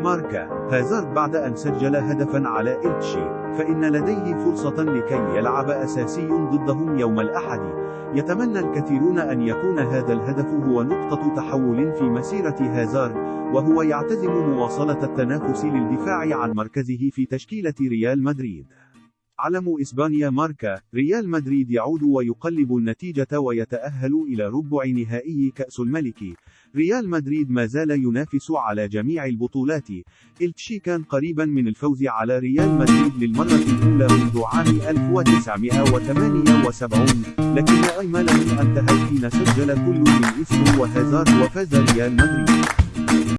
ماركا هازارد بعد أن سجل هدفا على إلتشي فإن لديه فرصة لكي يلعب أساسي ضدهم يوم الأحد. يتمنى الكثيرون أن يكون هذا الهدف هو نقطة تحول في مسيرة هازارد وهو يعتزم مواصلة التنافس للدفاع عن مركزه في تشكيلة ريال مدريد. علم إسبانيا ماركا ريال مدريد يعود ويقلب النتيجة ويتأهل إلى ربع نهائي كأس الملك. ريال مدريد ما زال ينافس على جميع البطولات. إلتشي كان قريبا من الفوز على ريال مدريد للمرة الأولى منذ عام 1978 لكن أيمن من أنتهى حين سجل كل من اسمه وهازارد وفاز ريال مدريد.